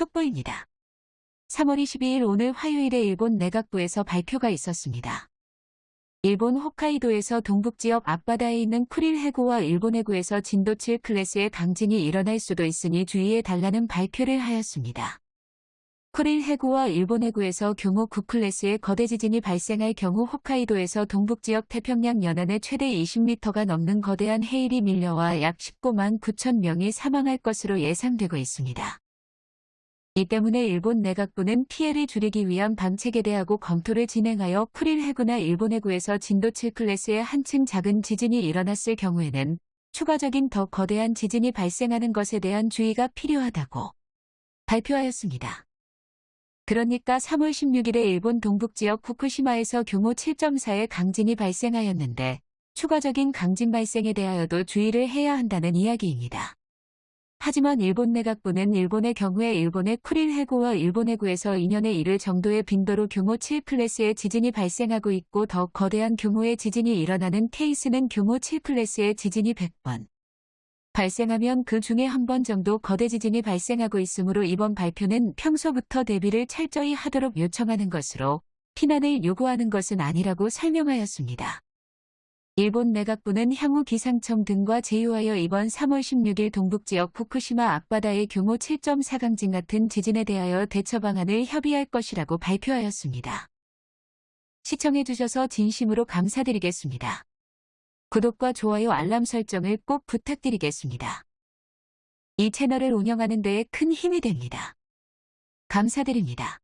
속보입니다. 3월 22일 오늘 화요일에 일본 내각부에서 발표가 있었습니다. 일본 홋카이도에서 동북지역 앞바다에 있는 쿠릴 해구와 일본 해구에서 진도 7 클래스의 강진이 일어날 수도 있으니 주의해 달라는 발표를 하였습니다. 쿠릴 해구와 일본 해구에서 경호 9 클래스의 거대 지진이 발생할 경우 홋카이도에서 동북지역 태평양 연안에 최대 20m가 넘는 거대한 해일이 밀려와 약 19만 9천 명이 사망할 것으로 예상되고 있습니다. 이 때문에 일본 내각부는 피해를 줄이기 위한 방책에 대하고 검토를 진행하여 쿠릴 해구나 일본 해구에서 진도 7 클래스의 한층 작은 지진이 일어났을 경우에는 추가적인 더 거대한 지진이 발생하는 것에 대한 주의가 필요하다고 발표하였습니다. 그러니까 3월 16일에 일본 동북지역 후쿠시마에서 규모 7.4의 강진이 발생하였는데 추가적인 강진 발생에 대하여도 주의를 해야 한다는 이야기입니다. 하지만 일본 내각부는 일본의 경우에 일본의 쿠릴 해구와 일본 해구에서 2년에 이를 정도의 빈도로 규모 7 클래스의 지진이 발생하고 있고 더 거대한 규모의 지진이 일어나는 케이스는 규모 7 클래스의 지진이 100번 발생하면 그 중에 한 번 정도 거대 지진이 발생하고 있으므로 이번 발표는 평소부터 대비를 철저히 하도록 요청하는 것으로 피난을 요구하는 것은 아니라고 설명하였습니다. 일본 내각부는 향후 기상청 등과 제휴하여 이번 3월 16일 동북지역 후쿠시마 앞바다의 규모 7.4 강진 같은 지진에 대하여 대처 방안을 협의할 것이라고 발표하였습니다. 시청해주셔서 진심으로 감사드리겠습니다. 구독과 좋아요 알람 설정을 꼭 부탁드리겠습니다. 이 채널을 운영하는 데에 큰 힘이 됩니다. 감사드립니다.